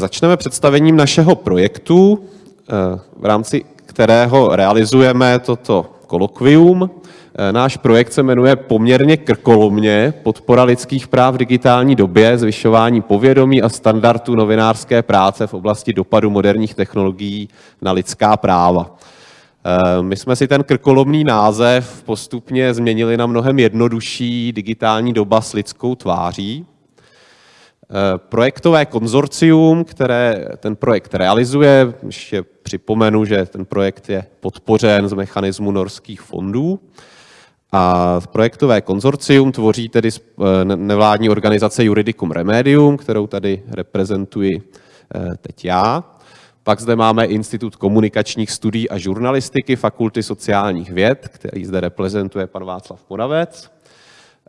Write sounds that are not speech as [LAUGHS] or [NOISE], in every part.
Začneme představením našeho projektu, eh, v rámci kterého realizujeme toto kolokvium. Eh, náš projekt se jmenuje poměrně krkolomně Podpora lidských práv v digitální době, zvyšování povědomí a standardů novinářské práce v oblasti dopadu moderních technologií na lidská práva. Eh, my jsme si ten krkolomný název postupně změnili na mnohem jednodušší digitální doba s lidskou tváří. Eh, projektové konzorcium, které ten projekt realizuje, ještě připomenu, že ten projekt je podpořen z mechanismu norských fondů, a projektové konzorcium tvoří tedy eh, nevládní organizace Juridicum Remedium, kterou tady reprezentuji eh, teď já. Pak zde máme Institut komunikačních studií a žurnalistiky Fakulty sociálních věd, který zde reprezentuje pan Václav Moravec.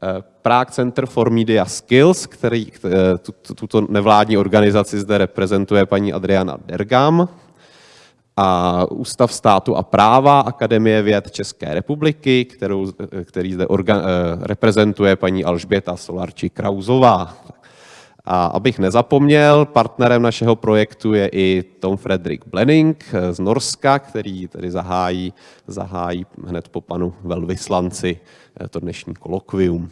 Eh, Prague Center for Media Skills, který tuto nevládní organizaci zde reprezentuje paní Adriana Dergam, a Ústav státu a práva Akademie věd České republiky, kterou, který zde organ, eh, reprezentuje paní Alžběta Solarči Krauzová. A abych nezapomněl, partnerem našeho projektu je i Tom Frederick Blenning z Norska, který tedy zahájí, zahájí hned po panu velvyslanci eh, to dnešní kolokvium.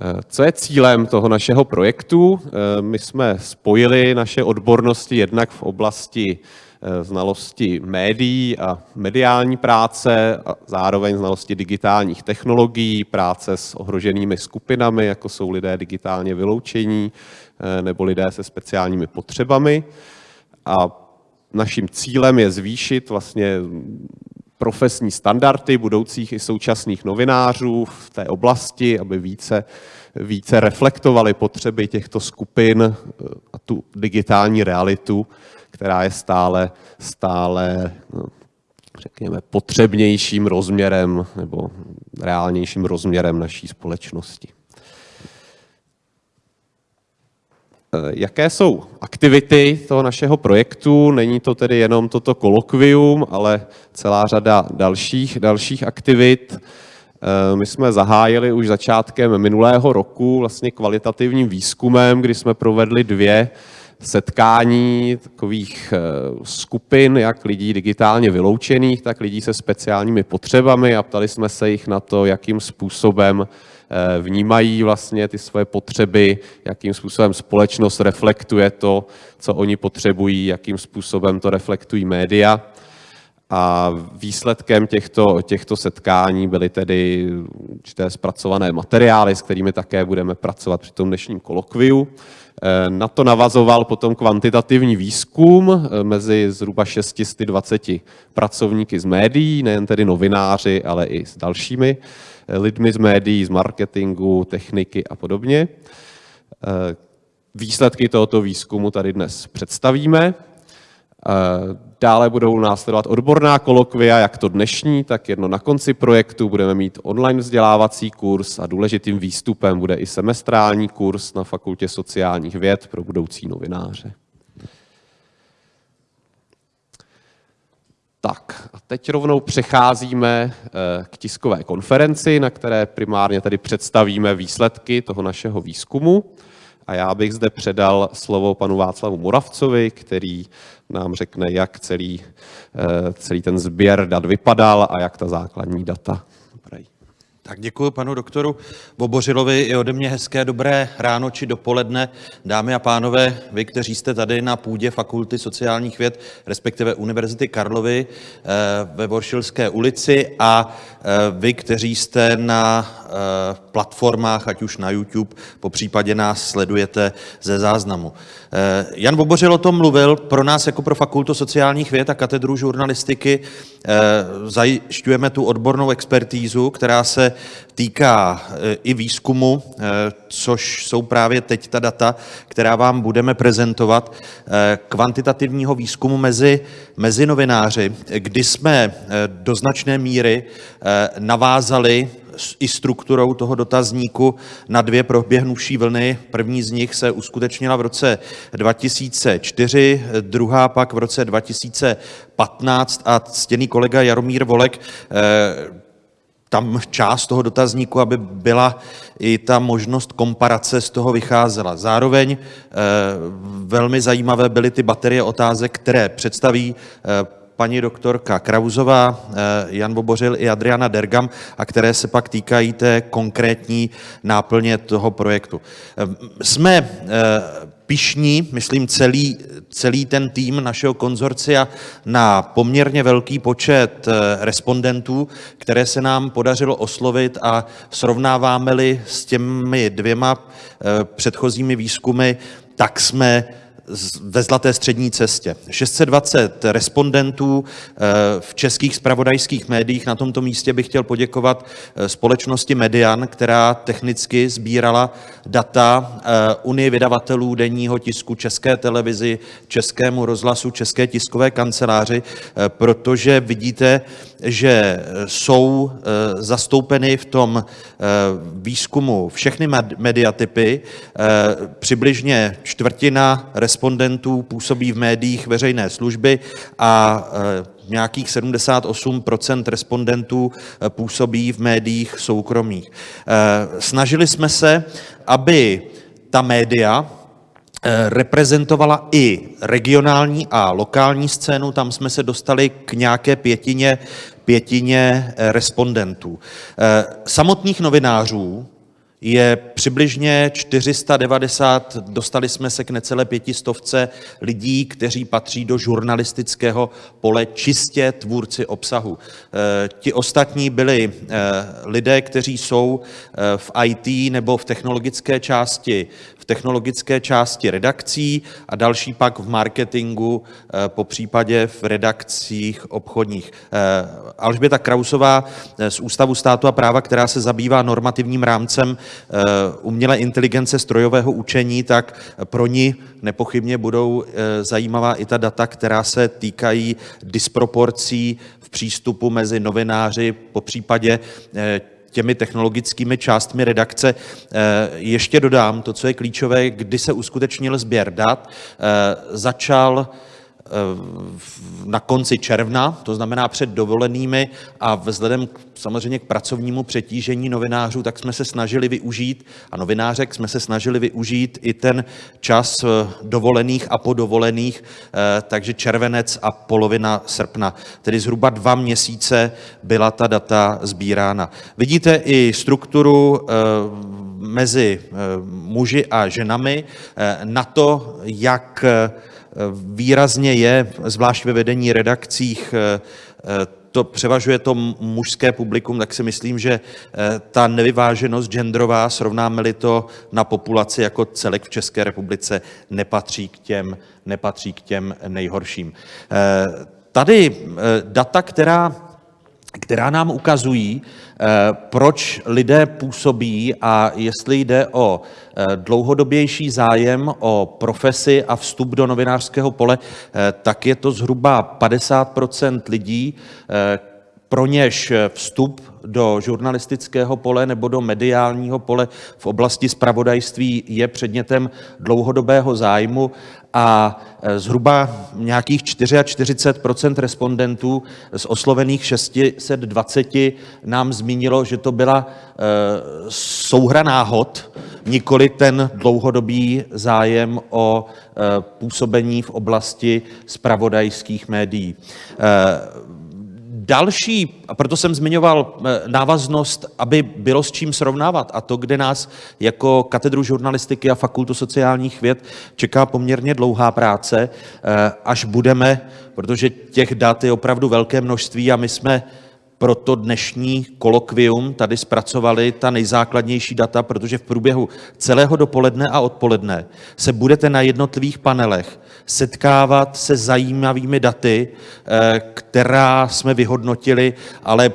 Eh, co je cílem toho našeho projektu? My jsme spojili naše odbornosti jednak v oblasti Eh, znalosti médií a mediální práce, a zároveň znalosti digitálních technologií, práce s ohroženými skupinami, jako jsou lidé digitálně vyloučení eh, nebo lidé se speciálními potřebami. A naším cílem je zvýšit vlastně profesní standardy budoucích i současných novinářů v té oblasti, aby více, více reflektovali potřeby těchto skupin eh, a tu digitální realitu, která je stále, stále no, řekněme, potřebnějším rozměrem nebo reálnějším rozměrem naší společnosti. Eh, jaké jsou aktivity toho našeho projektu? Není to tedy jenom toto kolokvium, ale celá řada dalších, dalších aktivit. Eh, my jsme zahájili už začátkem minulého roku vlastně kvalitativním výzkumem, kdy jsme provedli dvě setkání takových eh, skupin, jak lidí digitálně vyloučených, tak lidí se speciálními potřebami a ptali jsme se jich na to, jakým způsobem eh, vnímají vlastně ty svoje potřeby, jakým způsobem společnost reflektuje to, co oni potřebují, jakým způsobem to reflektují média. A výsledkem těchto, těchto setkání byly tedy určité zpracované materiály, s kterými také budeme pracovat při tom dnešním kolokviu. Eh, na to navazoval potom kvantitativní výzkum eh, mezi zhruba 620 pracovníky z médií, nejen tedy novináři, ale i s dalšími eh, lidmi z médií, z marketingu, techniky a podobně. Výsledky tohoto výzkumu tady dnes představíme. Dále budou následovat odborná kolokvia, jak to dnešní, tak jedno na konci projektu. Budeme mít online vzdělávací kurz a důležitým výstupem bude i semestrální kurz na Fakultě sociálních věd pro budoucí novináře. Tak a teď rovnou přecházíme eh, k tiskové konferenci, na které primárně tady představíme výsledky toho našeho výzkumu. A já bych zde předal slovo panu Václavu Moravcovi, který nám řekne, jak celý, eh, celý ten sběr dat vypadal a jak ta základní data vypadají. Tak děkuji panu doktoru Bobořilovi i ode mě hezké dobré ráno či dopoledne. Dámy a pánové, vy, kteří jste tady na půdě Fakulty sociálních věd, respektive Univerzity Karlovy eh, ve Voršilské ulici a eh, vy, kteří jste na platformách, ať už na YouTube, po případě nás sledujete ze záznamu. Eh, Jan Bobořil o tom mluvil, pro nás jako pro Fakultu sociálních věd a katedru žurnalistiky eh, zajišťujeme tu odbornou expertízu, která se týká i výzkumu, což jsou právě teď ta data, která vám budeme prezentovat, kvantitativního výzkumu mezi, mezi novináři, kdy jsme do značné míry navázali i strukturou toho dotazníku na dvě proběhnuvší vlny. První z nich se uskutečnila v roce 2004, druhá pak v roce 2015 a ctěný kolega Jaromír Volek eh, tam část toho dotazníku, aby byla i ta možnost komparace z toho vycházela. Zároveň velmi zajímavé byly ty baterie otázek, které představí paní doktorka Krauzová, Jan Bobořil i Adriana Dergam a které se pak týkají té konkrétní náplně toho projektu. Jsme pišní, myslím celý, celý ten tým našeho konzorcia, na poměrně velký počet eh, respondentů, které se nám podařilo oslovit a srovnáváme-li s těmi dvěma eh, předchozími výzkumy, tak jsme ve zlaté střední cestě. 620 respondentů eh, v českých spravodajských médiích. Na tomto místě bych chtěl poděkovat eh, společnosti Median, která technicky sbírala data eh, Unie vydavatelů denního tisku České televizi, Českému rozhlasu, České tiskové kanceláři, protože vidíte, že jsou zastoupeny v tom výzkumu všechny mediatypy, přibližně čtvrtina respondentů působí v médiích veřejné služby a nějakých 78% respondentů působí v médiích soukromých. Snažili jsme se, aby ta média reprezentovala i regionální a lokální scénu, tam jsme se dostali k nějaké pětině, pětině respondentů. Samotných novinářů je přibližně 490, dostali jsme se k necelé pětistovce lidí, kteří patří do žurnalistického pole čistě tvůrci obsahu. Ti ostatní byli lidé, kteří jsou v IT nebo v technologické části technologické části redakcí a další pak v marketingu, eh, po případě v redakcích obchodních. Eh, Alžběta Krausová eh, z Ústavu státu a práva, která se zabývá normativním rámcem umělé inteligence strojového učení, tak pro ní nepochybně budou zajímavá i ta data, která se týkají disproporcí v přístupu mezi novináři, po případě těmi technologickými částmi redakce. Eh, ještě dodám to, co je klíčové, kdy se uskutečnil sběr dat, eh, začal na konci června, to znamená před dovolenými a vzhledem k, samozřejmě k pracovnímu přetížení novinářů, tak jsme se snažili využít, a novinářek jsme se snažili využít i ten čas dovolených a podovolených, takže červenec a polovina srpna, tedy zhruba dva měsíce byla ta data sbírána. Vidíte i strukturu mezi muži a ženami na to, jak výrazně je, zvlášť ve vedení redakcích, eh, eh, to převažuje to mužské publikum, tak si myslím, že eh, ta nevyváženost genderová, srovnáme-li to na populaci jako celek v České republice, nepatří k těm, nepatří k těm nejhorším. Tady data, která která nám ukazují, eh, proč lidé působí a jestli jde o eh, dlouhodobější zájem o profesi a vstup do novinářského pole, eh, tak je to zhruba 50% lidí, pro něž vstup do žurnalistického pole nebo do mediálního pole v oblasti spravodajství je předmětem dlouhodobého zájmu a e, zhruba nějakých 44% respondentů z oslovených 620 nám zmínilo, že to byla e, souhra náhod, nikoli ten dlouhodobý zájem o e, působení v oblasti spravodajských médií. Další, a proto jsem zmiňoval eh, návaznost, aby bylo s čím srovnávat, a to, kde nás jako katedru žurnalistiky a fakultu sociálních věd čeká poměrně dlouhá práce, eh, až budeme, protože těch dat je opravdu velké množství a my jsme pro to dnešní kolokvium tady zpracovali ta nejzákladnější data, protože v průběhu celého dopoledne a odpoledne se budete na jednotlivých panelech setkávat se zajímavými daty, eh, která jsme vyhodnotili, ale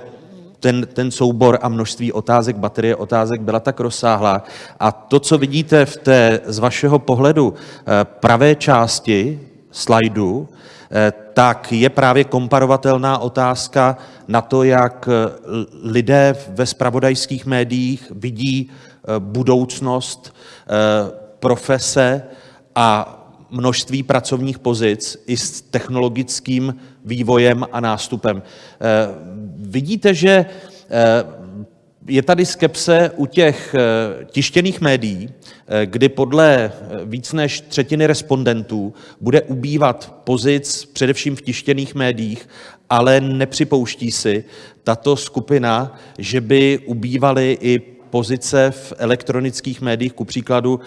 ten, ten soubor a množství otázek, baterie otázek byla tak rozsáhlá. A to, co vidíte v té z vašeho pohledu eh, pravé části slajdu, eh, tak je právě komparovatelná otázka na to, jak lidé ve spravodajských médiích vidí budoucnost profese a množství pracovních pozic i s technologickým vývojem a nástupem. Eh, vidíte, že eh, je tady skepse u těch tištěných médií, kdy podle víc než třetiny respondentů bude ubývat pozic především v tištěných médiích, ale nepřipouští si tato skupina, že by ubývaly i pozice v elektronických médiích, ku příkladu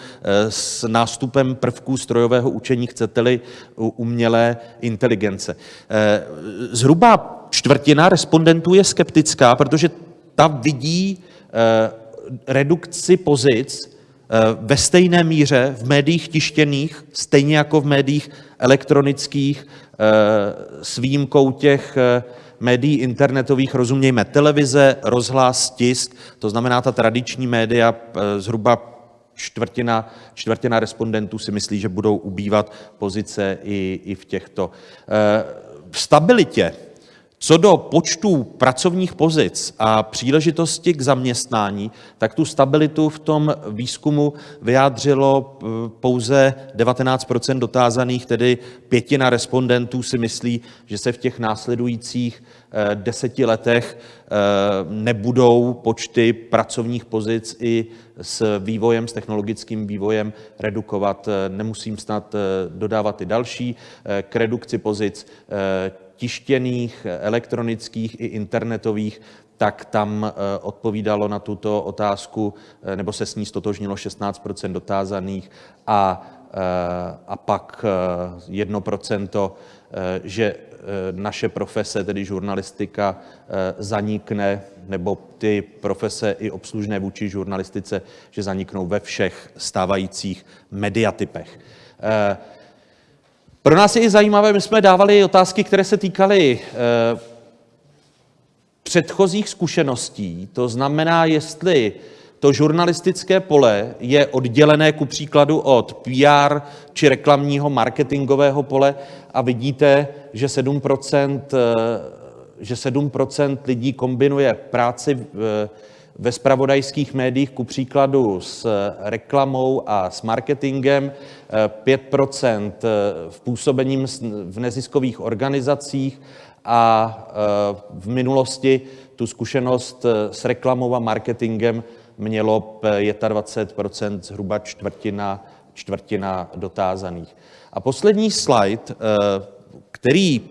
s nástupem prvků strojového učení, chcete-li umělé inteligence. Zhruba čtvrtina respondentů je skeptická, protože ta vidí redukci pozic ve stejné míře v médiích tištěných, stejně jako v médiích elektronických, s výjimkou těch médií internetových, rozumějme televize, rozhlas, tisk, to znamená ta tradiční média, zhruba čtvrtina, čtvrtina respondentů si myslí, že budou ubývat pozice i, i v těchto. V stabilitě co do počtu pracovních pozic a příležitosti k zaměstnání, tak tu stabilitu v tom výzkumu vyjádřilo pouze 19 dotázaných, tedy pětina respondentů si myslí, že se v těch následujících deseti letech nebudou počty pracovních pozic i s vývojem, s technologickým vývojem redukovat. Nemusím snad dodávat i další. K redukci pozic tištěných, elektronických i internetových, tak tam odpovídalo na tuto otázku, nebo se s ní stotožnilo 16 dotázaných a, a pak 1% že naše profese, tedy žurnalistika, zanikne, nebo ty profese i obslužné vůči žurnalistice, že zaniknou ve všech stávajících mediatypech. Pro nás je i zajímavé, my jsme dávali otázky, které se týkaly předchozích zkušeností, to znamená, jestli to žurnalistické pole je oddělené ku příkladu od PR či reklamního marketingového pole, a vidíte, že 7 že 7% lidí kombinuje práci ve zpravodajských médiích, ku příkladu s reklamou a s marketingem, 5% v působení v neziskových organizacích a v minulosti tu zkušenost s reklamou a marketingem mělo 25% zhruba čtvrtina, čtvrtina dotázaných. A poslední slide, který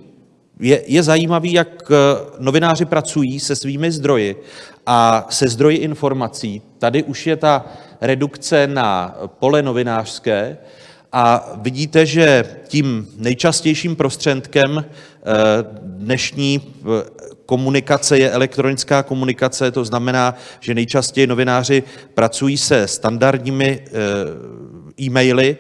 je, je zajímavý, jak novináři pracují se svými zdroji a se zdroji informací. Tady už je ta redukce na pole novinářské a vidíte, že tím nejčastějším prostředkem dnešní komunikace je elektronická komunikace, to znamená, že nejčastěji novináři pracují se standardními e-maily.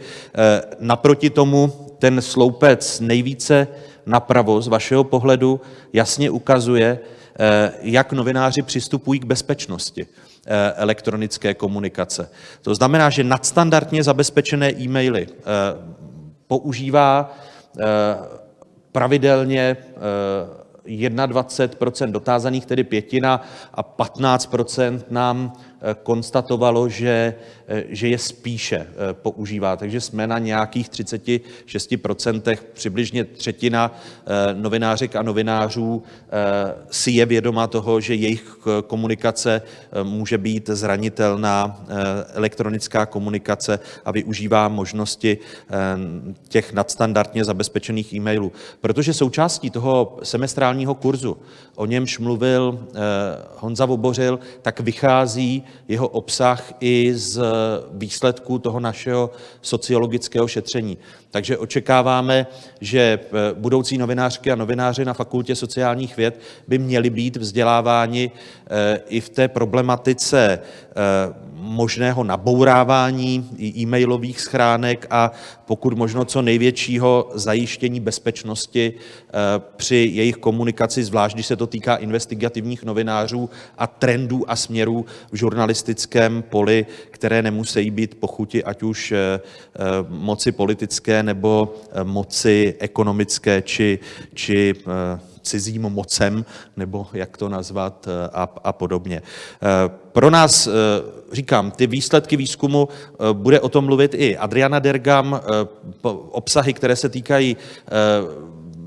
Naproti tomu ten sloupec nejvíce napravo z vašeho pohledu jasně ukazuje, jak novináři přistupují k bezpečnosti elektronické komunikace. To znamená, že nadstandardně zabezpečené e-maily používá pravidelně 21% dotázaných, tedy pětina, a 15% nám konstatovalo, že, že je spíše používá. Takže jsme na nějakých 36% přibližně třetina novinářek a novinářů si je vědoma toho, že jejich komunikace může být zranitelná, elektronická komunikace a využívá možnosti těch nadstandardně zabezpečených e-mailů. Protože součástí toho semestrálního kurzu, o němž mluvil Honza Vobořil, tak vychází jeho obsah i z výsledků toho našeho sociologického šetření. Takže očekáváme, že budoucí novinářky a novináři na Fakultě sociálních věd by měli být vzděláváni i v té problematice možného nabourávání e-mailových schránek a pokud možno co největšího zajištění bezpečnosti při jejich komunikaci, zvlášť když se to týká investigativních novinářů a trendů a směrů v žurnalistickém poli, které nemusí být po chuti ať už moci politické nebo moci ekonomické či, či cizím mocem, nebo jak to nazvat a, a podobně. Pro nás, říkám, ty výsledky výzkumu, bude o tom mluvit i Adriana Dergam, obsahy, které se týkají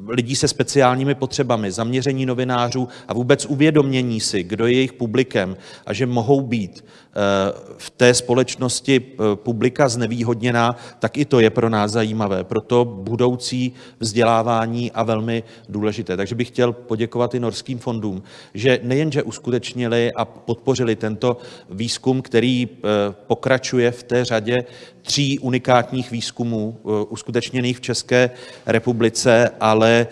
lidí se speciálními potřebami, zaměření novinářů a vůbec uvědomění si, kdo je jejich publikem a že mohou být v té společnosti publika znevýhodněná, tak i to je pro nás zajímavé. Proto budoucí vzdělávání a velmi důležité. Takže bych chtěl poděkovat i norským fondům, že nejenže uskutečnili a podpořili tento výzkum, který pokračuje v té řadě tří unikátních výzkumů uskutečněných v České republice, ale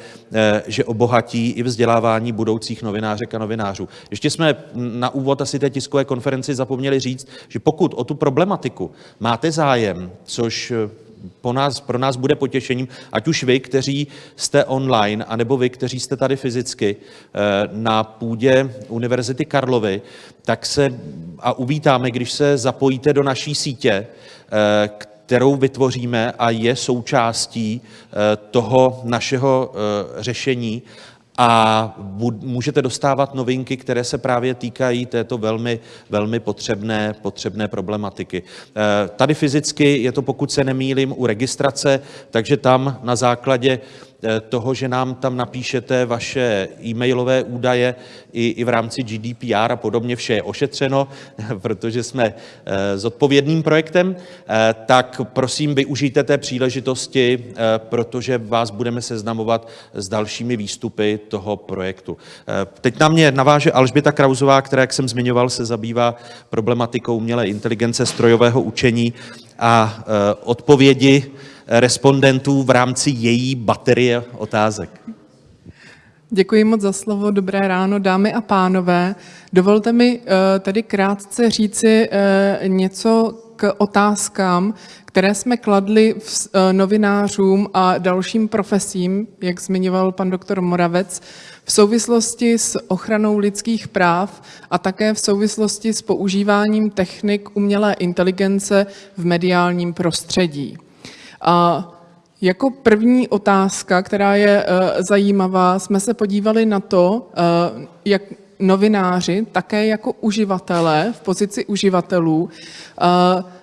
že obohatí i vzdělávání budoucích novinářek a novinářů. Ještě jsme na úvod asi té tiskové konferenci zapomněli říct, že pokud o tu problematiku máte zájem, což po nás, pro nás bude potěšením, ať už vy, kteří jste online, anebo vy, kteří jste tady fyzicky na půdě Univerzity Karlovy, tak se a uvítáme, když se zapojíte do naší sítě, kterou vytvoříme a je součástí toho našeho řešení a můžete dostávat novinky, které se právě týkají této velmi, velmi potřebné, potřebné problematiky. Tady fyzicky je to, pokud se nemýlím, u registrace, takže tam na základě toho, že nám tam napíšete vaše e-mailové údaje i, i v rámci GDPR a podobně, vše je ošetřeno, [LAUGHS] protože jsme zodpovědným projektem, tak prosím využijte té příležitosti, protože vás budeme seznamovat s dalšími výstupy toho projektu. Teď na mě naváže Alžběta Krauzová, která, jak jsem zmiňoval, se zabývá problematikou umělé inteligence, strojového učení a odpovědi respondentů v rámci její baterie otázek. Děkuji moc za slovo, dobré ráno, dámy a pánové. Dovolte mi tady krátce říci něco k otázkám, které jsme kladli novinářům a dalším profesím, jak zmiňoval pan doktor Moravec, v souvislosti s ochranou lidských práv a také v souvislosti s používáním technik umělé inteligence v mediálním prostředí. A jako první otázka, která je zajímavá, jsme se podívali na to, jak novináři, také jako uživatelé, v pozici uživatelů,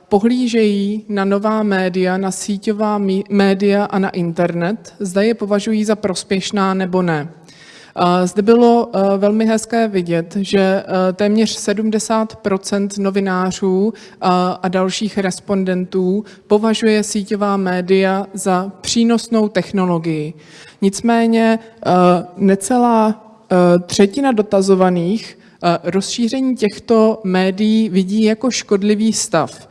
pohlížejí na nová média, na síťová média a na internet, zda je považují za prospěšná, nebo ne. Zde bylo velmi hezké vidět, že téměř 70% novinářů a dalších respondentů považuje síťová média za přínosnou technologii. Nicméně necelá třetina dotazovaných rozšíření těchto médií vidí jako škodlivý stav,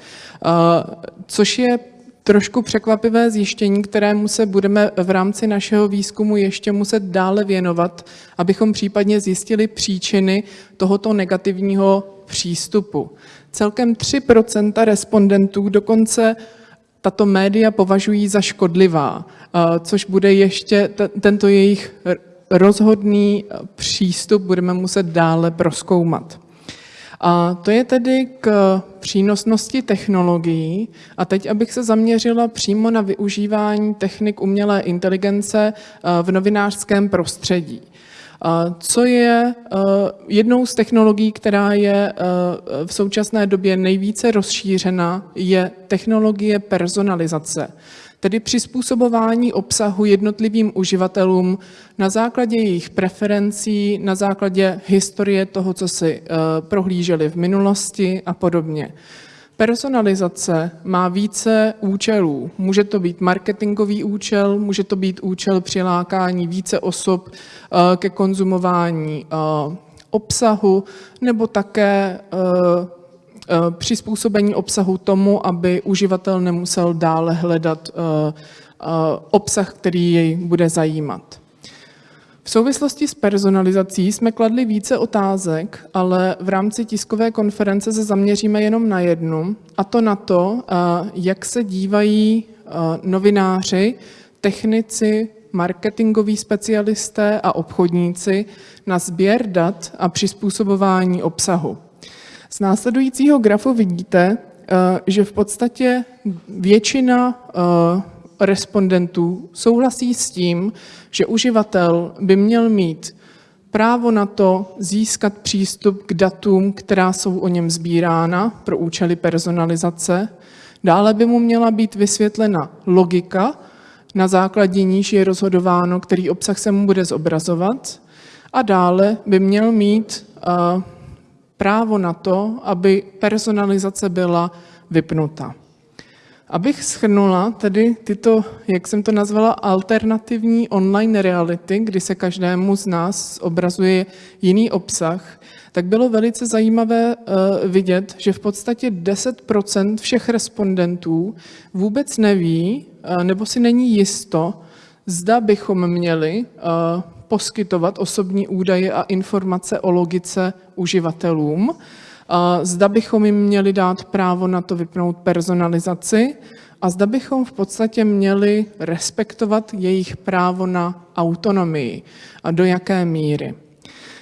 což je trošku překvapivé zjištění, kterému se budeme v rámci našeho výzkumu ještě muset dále věnovat, abychom případně zjistili příčiny tohoto negativního přístupu. Celkem 3 % respondentů dokonce tato média považují za škodlivá, což bude ještě tento jejich rozhodný přístup budeme muset dále prozkoumat. A to je tedy k přínosnosti technologií. A teď, abych se zaměřila přímo na využívání technik umělé inteligence v novinářském prostředí. Co je jednou z technologií, která je v současné době nejvíce rozšířena, je technologie personalizace, tedy přizpůsobování obsahu jednotlivým uživatelům na základě jejich preferencí, na základě historie toho, co si prohlíželi v minulosti a podobně. Personalizace má více účelů. Může to být marketingový účel, může to být účel přilákání více osob ke konzumování obsahu nebo také přizpůsobení obsahu tomu, aby uživatel nemusel dále hledat obsah, který jej bude zajímat. V souvislosti s personalizací jsme kladli více otázek, ale v rámci tiskové konference se zaměříme jenom na jednu, a to na to, jak se dívají novináři, technici, marketingoví specialisté a obchodníci na sběr dat a přizpůsobování obsahu. Z následujícího grafu vidíte, že v podstatě většina respondentů souhlasí s tím, že uživatel by měl mít právo na to získat přístup k datům, která jsou o něm sbírána pro účely personalizace. Dále by mu měla být vysvětlena logika, na základě níž je rozhodováno, který obsah se mu bude zobrazovat. A dále by měl mít právo na to, aby personalizace byla vypnuta. Abych schrnula tedy tyto, jak jsem to nazvala, alternativní online reality, kdy se každému z nás obrazuje jiný obsah, tak bylo velice zajímavé uh, vidět, že v podstatě 10% všech respondentů vůbec neví uh, nebo si není jisto, zda bychom měli uh, poskytovat osobní údaje a informace o logice uživatelům, zda bychom jim měli dát právo na to vypnout personalizaci a zda bychom v podstatě měli respektovat jejich právo na autonomii a do jaké míry.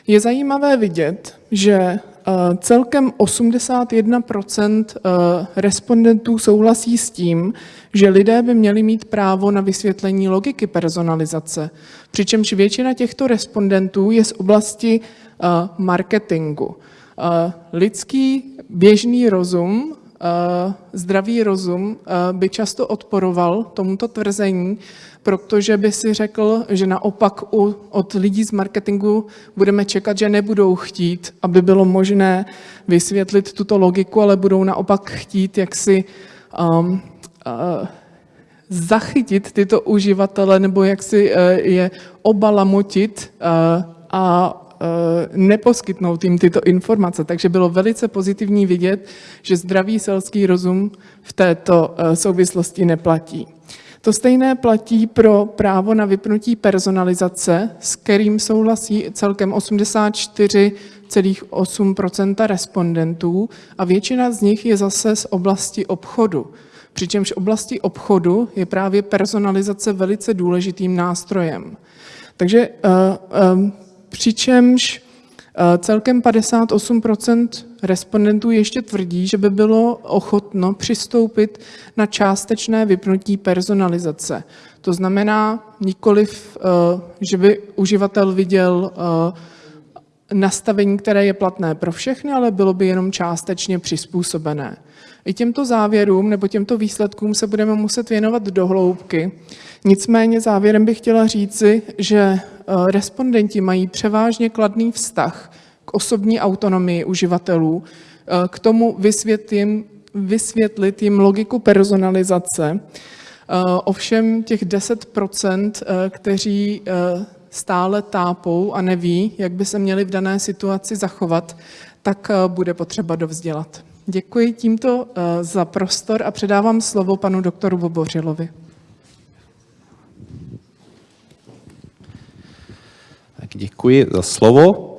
Je zajímavé vidět, že celkem 81 eh, respondentů souhlasí s tím, že lidé by měli mít právo na vysvětlení logiky personalizace, přičemž většina těchto respondentů je z oblasti eh, marketingu. Lidský běžný rozum, zdravý rozum by často odporoval tomuto tvrzení, protože by si řekl, že naopak u, od lidí z marketingu budeme čekat, že nebudou chtít, aby bylo možné vysvětlit tuto logiku, ale budou naopak chtít, jak si um, uh, zachytit tyto uživatele nebo jak si uh, je obalamotit uh, a neposkytnout jim tyto informace. Takže bylo velice pozitivní vidět, že zdravý selský rozum v této uh, souvislosti neplatí. To stejné platí pro právo na vypnutí personalizace, s kterým souhlasí celkem 84,8% respondentů a většina z nich je zase z oblasti obchodu. Přičemž oblasti obchodu je právě personalizace velice důležitým nástrojem. Takže uh, přičemž uh, celkem 58% respondentů ještě tvrdí, že by bylo ochotno přistoupit na částečné vypnutí personalizace. To znamená nikoliv, eh, že by uživatel viděl eh, nastavení, které je platné pro všechny, ale bylo by jenom částečně přizpůsobené. I těmto závěrům nebo těmto výsledkům se budeme muset věnovat do hloubky. Nicméně závěrem bych chtěla říci, že eh, respondenti mají převážně kladný vztah k osobní autonomii uživatelů, eh, k tomu vysvětlit, vysvětlit jim logiku personalizace. Eh, ovšem těch 10 eh, kteří stále tápou a neví, jak by se měli v dané situaci zachovat, tak bude potřeba dovzdělat. Děkuji tímto za prostor a předávám slovo panu doktoru Bobořilovi. Tak děkuji za slovo.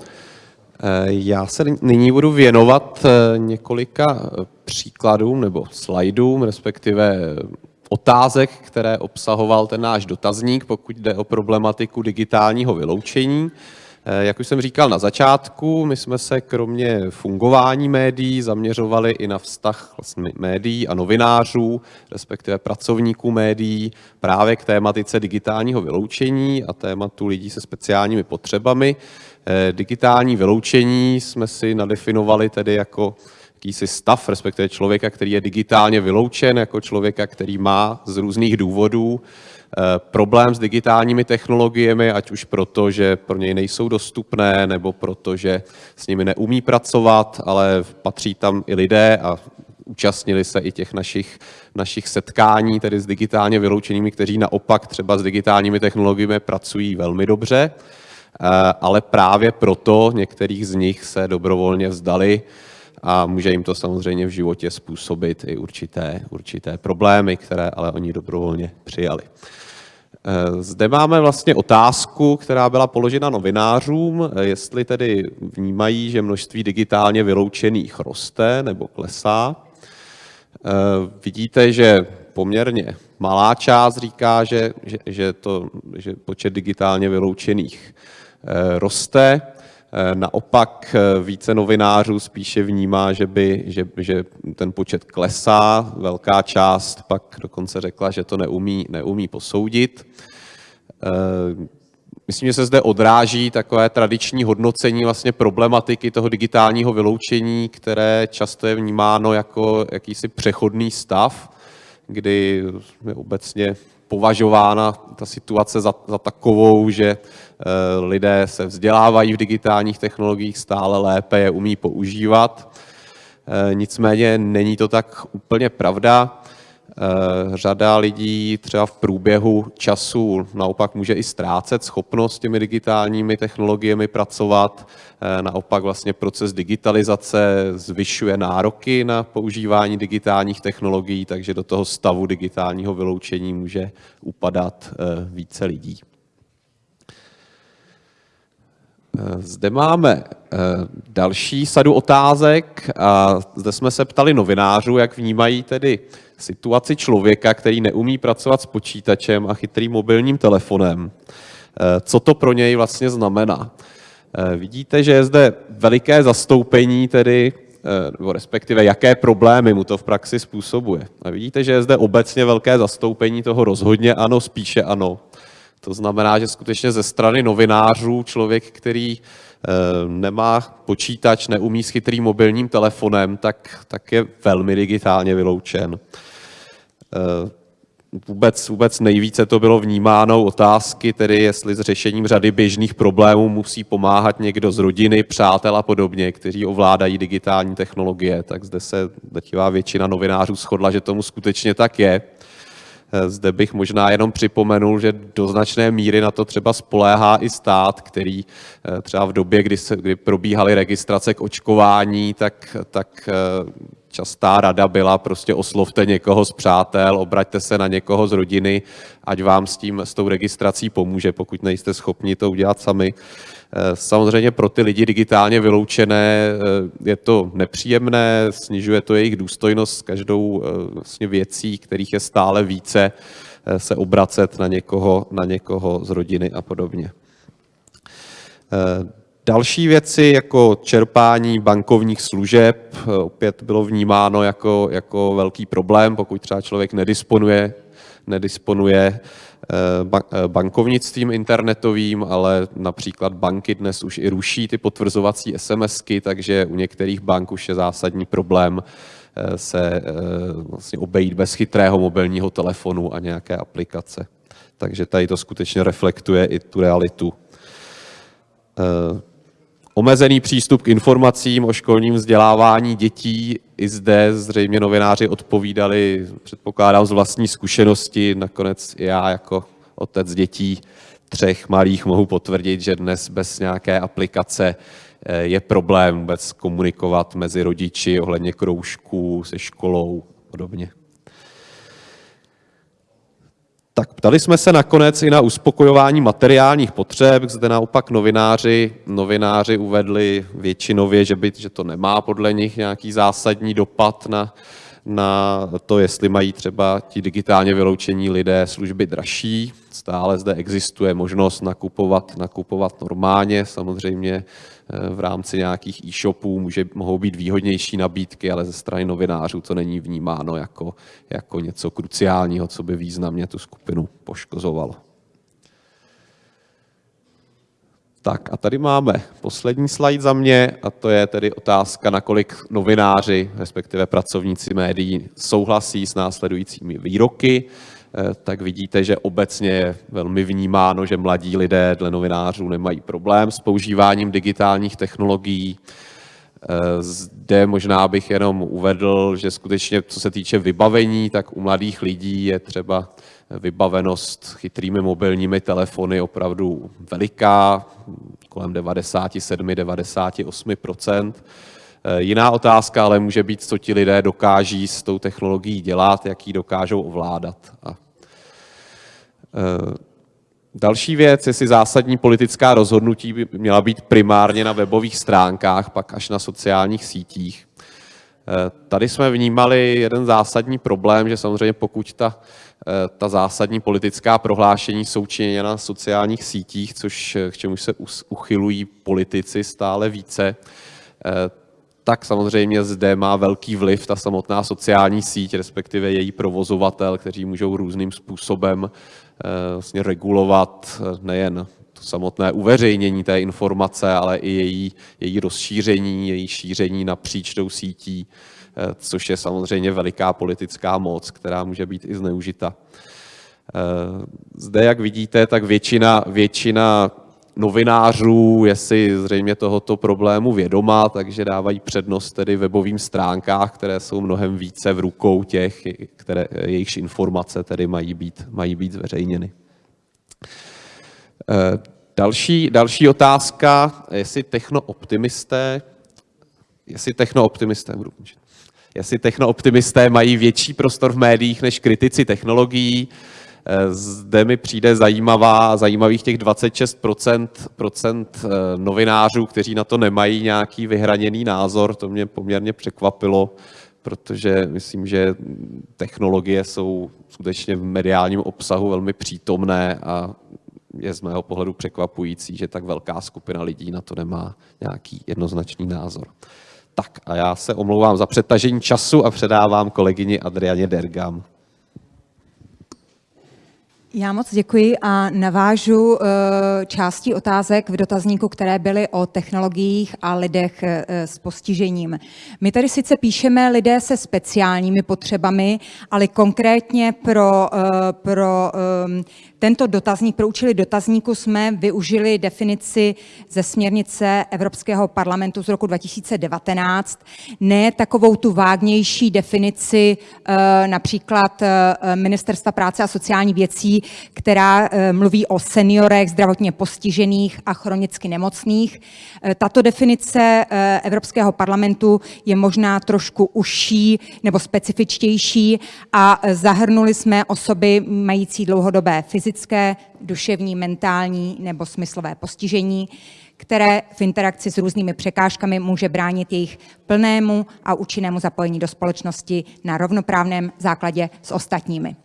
Eh, já se nyní budu věnovat eh, několika eh, příkladům nebo slajdům, respektive otázek, které obsahoval ten náš dotazník, pokud jde o problematiku digitálního vyloučení. Jak už jsem říkal na začátku, my jsme se kromě fungování médií zaměřovali i na vztah vlastně médií a novinářů, respektive pracovníků médií, právě k tématice digitálního vyloučení a tématu lidí se speciálními potřebami. Eh, digitální vyloučení jsme si nadefinovali tedy jako jakýsi stav, respektive člověka, který je digitálně vyloučen, jako člověka, který má z různých důvodů eh, problém s digitálními technologiemi, ať už proto, že pro něj nejsou dostupné, nebo proto, že s nimi neumí pracovat, ale patří tam i lidé a účastnili se i těch našich, našich setkání, tedy s digitálně vyloučenými, kteří naopak třeba s digitálními technologiemi pracují velmi dobře. Eh, ale právě proto některých z nich se dobrovolně vzdali a může jim to samozřejmě v životě způsobit i určité, určité problémy, které ale oni dobrovolně přijali. Eh, zde máme vlastně otázku, která byla položena novinářům, eh, jestli tedy vnímají, že množství digitálně vyloučených roste nebo klesá. Vidíte, že poměrně malá část říká, že, že, že, to, že počet digitálně vyloučených Eh, roste. Eh, naopak eh, více novinářů spíše vnímá, že, by, že, že ten počet klesá. Velká část pak dokonce řekla, že to neumí, neumí posoudit. Myslím, že se zde odráží takové tradiční hodnocení vlastně problematiky toho digitálního vyloučení, které často je vnímáno jako jakýsi přechodný stav, kdy obecně považována ta situace za, za takovou, že lidé se vzdělávají v digitálních technologiích stále lépe, je umí používat. Nicméně není to tak úplně pravda. Eh, řada lidí třeba v průběhu času naopak může i ztrácet schopnost s těmi digitálními technologiemi pracovat. Eh, naopak vlastně proces digitalizace zvyšuje nároky na používání digitálních technologií, takže do toho stavu digitálního vyloučení může upadat eh, více lidí. Zde máme další sadu otázek a zde jsme se ptali novinářů, jak vnímají tedy situaci člověka, který neumí pracovat s počítačem a chytrým mobilním telefonem. Eh, co to pro něj vlastně znamená? Eh, vidíte, že je zde veliké zastoupení, tedy, eh, nebo respektive jaké problémy mu to v praxi způsobuje. A vidíte, že je zde obecně velké zastoupení toho rozhodně ano, spíše ano. To znamená, že skutečně ze strany novinářů člověk, který nemá počítač, neumí s chytrým mobilním telefonem, tak, tak je velmi digitálně vyloučen. Eh, vůbec, vůbec nejvíce to bylo vnímáno otázky, tedy jestli s řešením řady běžných problémů musí pomáhat někdo z rodiny, přátel a podobně, kteří ovládají digitální technologie, tak zde se drtivá většina novinářů shodla, že tomu skutečně tak je. Eh, zde bych možná jenom připomenul, že do značné míry na to třeba spoléhá i stát, který eh, třeba v době, kdy, se, kdy probíhaly registrace k očkování, tak, tak častá rada byla prostě oslovte někoho z přátel, obraťte se na někoho z rodiny, ať vám s tím, s tou registrací pomůže, pokud nejste schopni to udělat sami. Eh, samozřejmě pro ty lidi digitálně vyloučené eh, je to nepříjemné, snižuje to jejich důstojnost s každou eh, vlastně věcí, kterých je stále více, se obracet na někoho, na někoho z rodiny a podobně. Další věci jako čerpání bankovních služeb opět bylo vnímáno jako, jako velký problém, pokud třeba člověk nedisponuje, nedisponuje bankovnictvím internetovým, ale například banky dnes už i ruší ty potvrzovací SMSky, takže u některých bank už je zásadní problém eh, se vlastně obejít bez chytrého mobilního telefonu a nějaké aplikace. Takže tady to skutečně reflektuje i tu realitu Omezený přístup k informacím o školním vzdělávání dětí. I zde zřejmě novináři odpovídali, předpokládám, z vlastní zkušenosti. Nakonec já jako otec dětí třech malých mohu potvrdit, že dnes bez nějaké aplikace eh, je problém vůbec komunikovat mezi rodiči ohledně kroužků, se školou a podobně. Tak ptali jsme se nakonec i na uspokojování materiálních potřeb, zde naopak novináři, novináři uvedli většinově, že, by, že to nemá podle nich nějaký zásadní dopad na, na to, jestli mají třeba ti digitálně vyloučení lidé služby dražší. Stále zde existuje možnost nakupovat, nakupovat normálně, samozřejmě v rámci nějakých e-shopů může, mohou být výhodnější nabídky, ale ze strany novinářů to není vnímáno jako, jako něco kruciálního, co by významně tu skupinu poškozovalo. Tak a tady máme poslední slide za mě a to je tedy otázka, nakolik novináři, respektive pracovníci médií, souhlasí s následujícími výroky. Eh, tak vidíte, že obecně je velmi vnímáno, že mladí lidé dle novinářů nemají problém s používáním digitálních technologií. Eh, zde možná bych jenom uvedl, že skutečně co se týče vybavení, tak u mladých lidí je třeba vybavenost chytrými mobilními telefony opravdu veliká, kolem 97-98 eh, Jiná otázka ale může být, co ti lidé dokáží s tou technologií dělat, jak ji dokážou ovládat. A další věc, jestli zásadní politická rozhodnutí by měla být primárně na webových stránkách, pak až na sociálních sítích. Eh, tady jsme vnímali jeden zásadní problém, že samozřejmě pokud ta, eh, ta zásadní politická prohlášení jsou činěna na sociálních sítích, což k čemu se uchylují politici stále více, tak samozřejmě zde má velký vliv ta samotná sociální síť, respektive její provozovatel, kteří můžou různým způsobem Eh, vlastně regulovat eh, nejen to samotné uveřejnění té informace, ale i její, její rozšíření, její šíření napříč tou sítí, eh, což je samozřejmě veliká politická moc, která může být i zneužita. Zde, jak vidíte, tak většina, většina novinářů je si zřejmě tohoto problému vědomá, takže dávají přednost tedy webovým stránkách, které jsou mnohem více v rukou těch, které, jejichž informace tedy mají být, mají být zveřejněny. Eh, další, další otázka, jestli technooptimisté, jestli technooptimisté, budu jestli technooptimisté mají větší prostor v médiích než kritici technologií. Zde mi přijde zajímavá, zajímavých těch 26% procent eh, novinářů, kteří na to nemají nějaký vyhraněný názor. To mě poměrně překvapilo, protože myslím, že technologie jsou skutečně v mediálním obsahu velmi přítomné a je z mého pohledu překvapující, že tak velká skupina lidí na to nemá nějaký jednoznačný názor. Tak a já se omlouvám za přetažení času a předávám kolegyni Adrianě Dergam. Já moc děkuji a navážu eh, části otázek v dotazníku, které byly o technologiích a lidech eh, s postižením. My tady sice píšeme lidé se speciálními potřebami, ale konkrétně pro, eh, pro tento dotazník, pro účely dotazníku jsme využili definici ze směrnice Evropského parlamentu z roku 2019, ne takovou tu vágnější definici například Ministerstva práce a sociální věcí, která eh, mluví o seniorech, zdravotně postižených a chronicky nemocných. Eh, tato definice eh, Evropského parlamentu je možná trošku užší nebo specifičtější a zahrnuli jsme osoby mající dlouhodobé fyzické, duševní, mentální nebo smyslové postižení, které v interakci s různými překážkami může bránit jejich plnému a účinnému zapojení do společnosti na rovnoprávném základě s ostatními.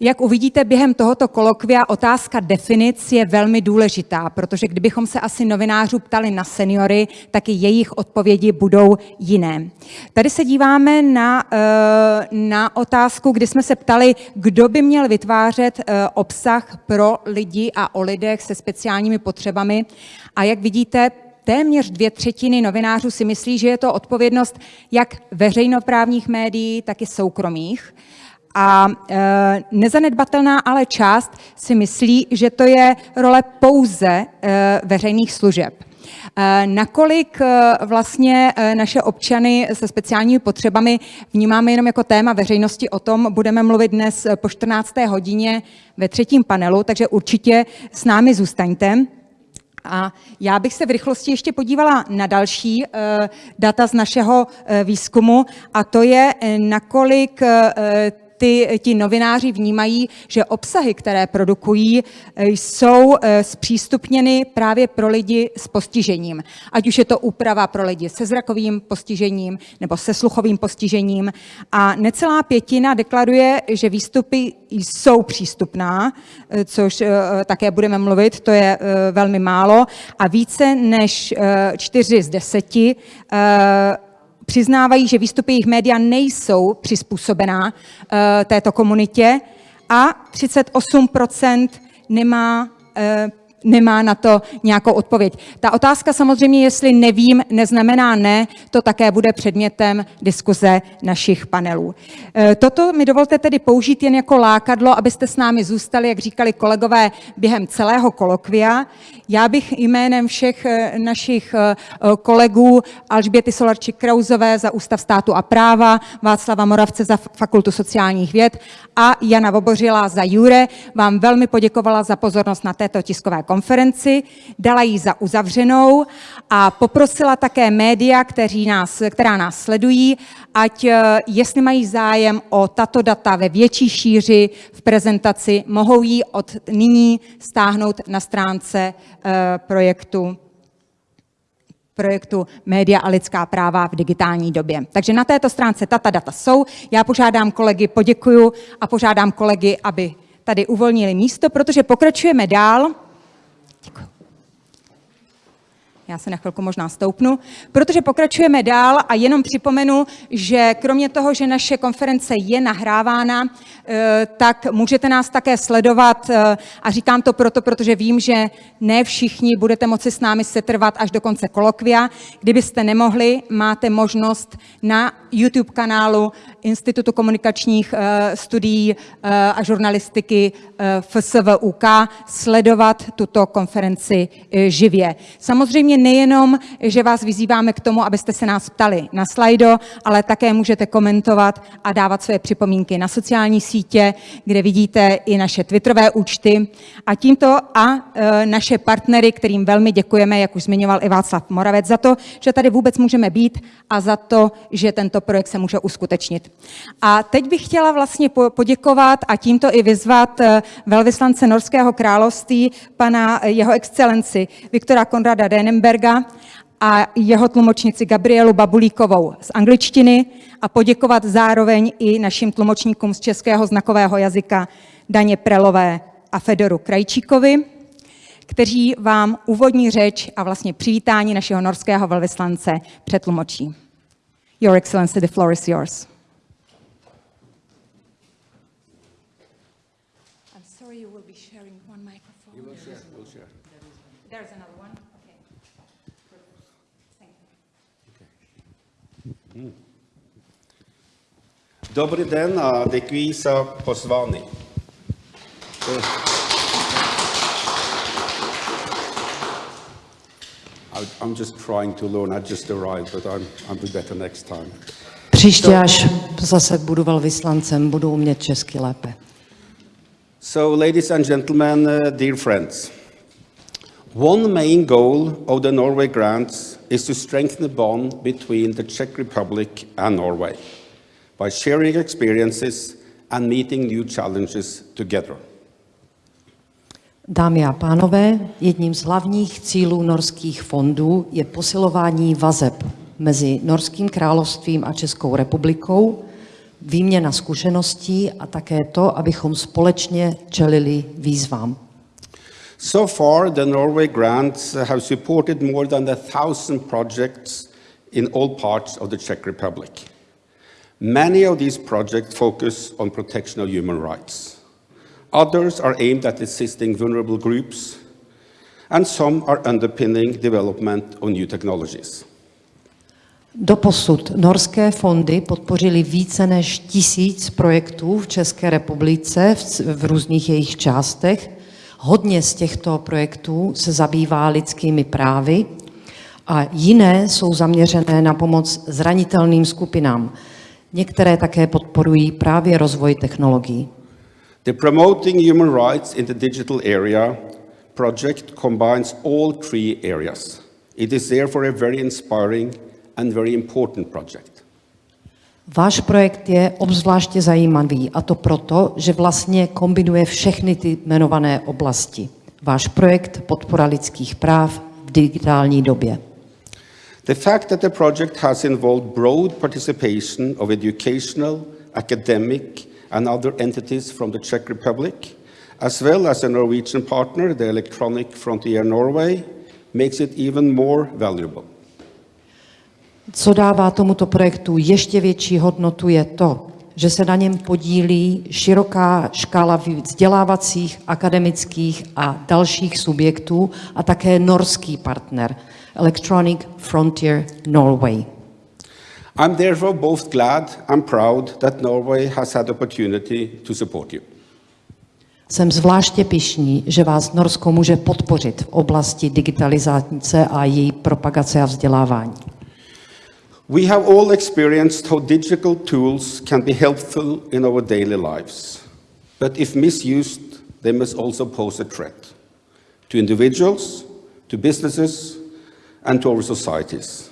Jak uvidíte během tohoto kolokvia, otázka definic je velmi důležitá, protože kdybychom se asi novinářů ptali na seniory, tak i jejich odpovědi budou jiné. Tady se díváme na, eh, na otázku, kdy jsme se ptali, kdo by měl vytvářet eh, obsah pro lidi a o lidech se speciálními potřebami. A jak vidíte, téměř dvě třetiny novinářů si myslí, že je to odpovědnost jak veřejnoprávních médií, tak i soukromých. A e, nezanedbatelná ale část si myslí, že to je role pouze e, veřejných služeb. E, nakolik vlastně naše občany se speciálními potřebami vnímáme jenom jako téma veřejnosti, o tom budeme mluvit dnes po 14. hodině ve třetím panelu, takže určitě s námi zůstaňte. A já bych se v rychlosti ještě podívala na další data z našeho výzkumu, a to je, nakolik ty, ti novináři vnímají, že obsahy, které produkují, eh, jsou eh, zpřístupněny právě pro lidi s postižením. Ať už je to úprava pro lidi se zrakovým postižením nebo se sluchovým postižením. A necelá pětina deklaruje, že výstupy jsou přístupná, eh, což také budeme mluvit, to je velmi málo. A více než čtyři z deseti přiznávají, že výstupy jejich média nejsou přizpůsobená uh, této komunitě a 38% nemá uh, nemá na to nějakou odpověď. Ta otázka samozřejmě, jestli nevím, neznamená ne, to také bude předmětem diskuze našich panelů. E, toto mi dovolte tedy použít jen jako lákadlo, abyste s námi zůstali, jak říkali kolegové, během celého kolokvia. Já bych jménem všech e, našich e, kolegů Alžběty Solarčik Krauzové za Ústav státu a práva, Václava Moravce za Fakultu sociálních věd a Jana Vobořila za Jure vám velmi poděkovala za pozornost na této tiskové konferenci, dala ji za uzavřenou a poprosila také média, kteří nás, která nás sledují, ať eh, jestli mají zájem o tato data ve větší šíři v prezentaci, mohou ji od nyní stáhnout na stránce eh, projektu projektu Média a lidská práva v digitální době. Takže na této stránce tata data jsou. Já požádám kolegy, poděkuju a požádám kolegy, aby tady uvolnili místo, protože pokračujeme dál. Děkuji. Já se na chvilku možná stoupnu, protože pokračujeme dál a jenom připomenu, že kromě toho, že naše konference je nahrávána, eh, tak můžete nás také sledovat eh, a říkám to proto, protože vím, že ne všichni budete moci s námi setrvat až do konce kolokvia. Kdybyste nemohli, máte možnost na YouTube kanálu Institutu komunikačních eh, studií a žurnalistiky FSVUK sledovat tuto konferenci živě. Samozřejmě nejenom, že vás vyzýváme k tomu, abyste se nás ptali na slajdo, ale také můžete komentovat a dávat své připomínky na sociální sítě, kde vidíte i naše Twitterové účty. A tímto a naše partnery, kterým velmi děkujeme, jak už zmiňoval i Václav Moravec, za to, že tady vůbec můžeme být a za to, že tento projekt se může uskutečnit. A teď bych chtěla vlastně poděkovat a tímto i vyzvat e, velvyslance Norského království, pana e, jeho excelenci Viktora Konrada Denenberga a jeho tlumočnici Gabrielu Babulíkovou z angličtiny a poděkovat zároveň i našim tlumočníkům z českého znakového jazyka Daně Prelové a Fedoru Krajčíkovi, kteří vám úvodní řeč a vlastně přivítání našeho norského velvyslance přetlumočí. Your Excellency, the floor is yours. I'm sorry you will be sharing one microphone. You will share, we'll share. There's another one, okay. Thank you. Okay. Добрий день, дякую за позваний. Pozvání. I'm just trying to learn. I just arrived, but I'm, I'll be better next time. Příště, až zase budu velvyslancem, budu umět česky lépe. So, ladies and gentlemen, uh, dear friends, one main goal of the Norway grants is to strengthen the bond between the Czech Republic and Norway by sharing experiences and meeting new challenges together. Dámy a pánové, jedním z hlavních cílů norských fondů je posilování vazeb mezi Norským královstvím a Českou republikou, výměna zkušeností a také to, abychom společně čelili výzvám. So far, the Norway grants have supported more than a thousand projects in all parts of the Czech Republic. Many of these projects focus on protection of human rights. Others are aimed at assisting vulnerable groups, and some are underpinning development of new technologies. Doposud norské fondy podpořily více než tisíc projektů v České republice v, v různých jejich částech. Hodně z těchto projektů se zabývá lidskými právy a jiné jsou zaměřené na pomoc zranitelným skupinám, Některé také podporují právě rozvoj technologií. The Promoting Human Rights in the Digital Area project combines all three areas. It is therefore a very inspiring and very important project. Váš projekt je obzvláště zajímavý a to proto, že vlastně kombinuje všechny ty jmenované oblasti. Váš projekt podpora lidských práv v digitální době. The fact that the project has involved broad participation of educational, academic, and other entities from the Czech Republic, as well as a Norwegian partner, the Electronic Frontier Norway, makes it even more valuable. Co dává tomuto projektu ještě větší hodnotu je to, že se na něm podílí široká škála vzdělávacích, akademických a dalších subjektů a také norský partner – Electronic Frontier Norway. I'm therefore both glad and proud that Norway has had opportunity to support you. Jsem zvláště pišný, že vás Norsko může podpořit v oblasti digitalizace a její propagace a vzdělávání. We have all experienced how digital tools can be helpful in our daily lives. But if misused, they must also pose a threat to individuals, to businesses, and to our societies.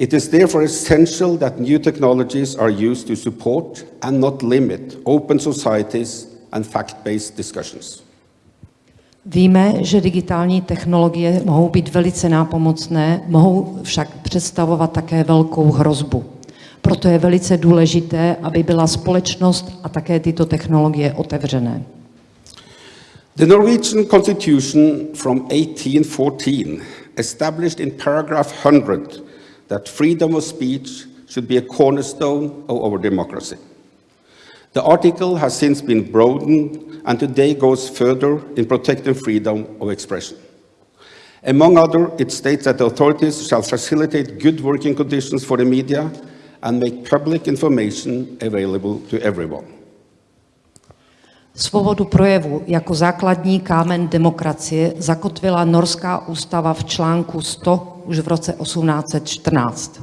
It is therefore essential that new technologies are used to support and not limit open societies and fact-based discussions. Víme, že digitální technologie mohou být velice nápomocné, mohou však představovat také velkou hrozbu. Proto je velice důležité, aby byla společnost a také tyto technologie otevřené. The Norwegian constitution from 1814 established in paragraph 100 that freedom of speech should be a cornerstone of our democracy. The article has since been broadened and today goes further in protecting freedom of expression. Among other, it states that the authorities shall facilitate good working conditions for the media and make public information available to everyone. Svobodu projevu jako základní kámen demokracie zakotvila Norská ústava v článku 100 už v roce 1814.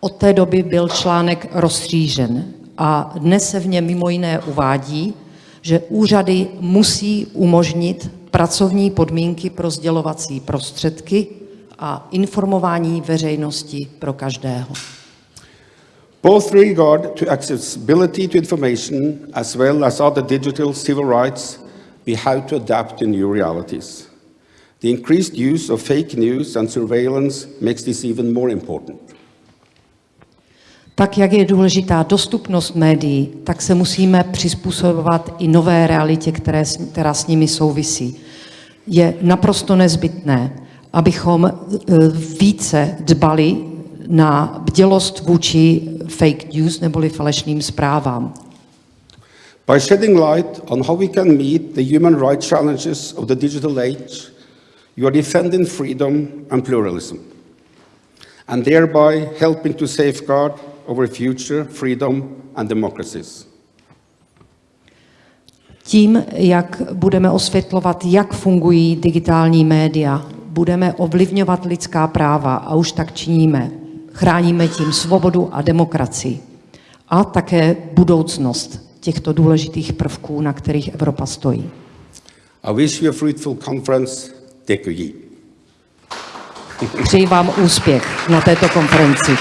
Od té doby byl článek rozstřížen a dnes se v něm mimo jiné uvádí, že úřady musí umožnit pracovní podmínky pro sdělovací prostředky a informování veřejnosti pro každého. Both regard to accessibility to information as well as other digital civil rights, we have to adapt to new realities. The increased use of fake news and surveillance makes this even more important. Tak, jak je důležitá dostupnost médií, tak se musíme přizpůsobovat i nové realitě, které, která s nimi souvisí. Je naprosto nezbytné, abychom e, více dbali na bdělost vůči fake news neboli falešným zprávám. By shedding light on how we can meet the human rights challenges of the digital age, you are defending freedom and pluralism, and thereby helping to safeguard our future freedom and democracies. Tím, jak budeme osvětlovat, jak fungují digitální média, budeme ovlivňovat lidská práva a už tak činíme. Chráníme tím svobodu a demokracii a také budoucnost těchto důležitých prvků, na kterých Evropa stojí. I wish you a fruitful conference. Děkuji. Přeji vám úspěch na této konferenci.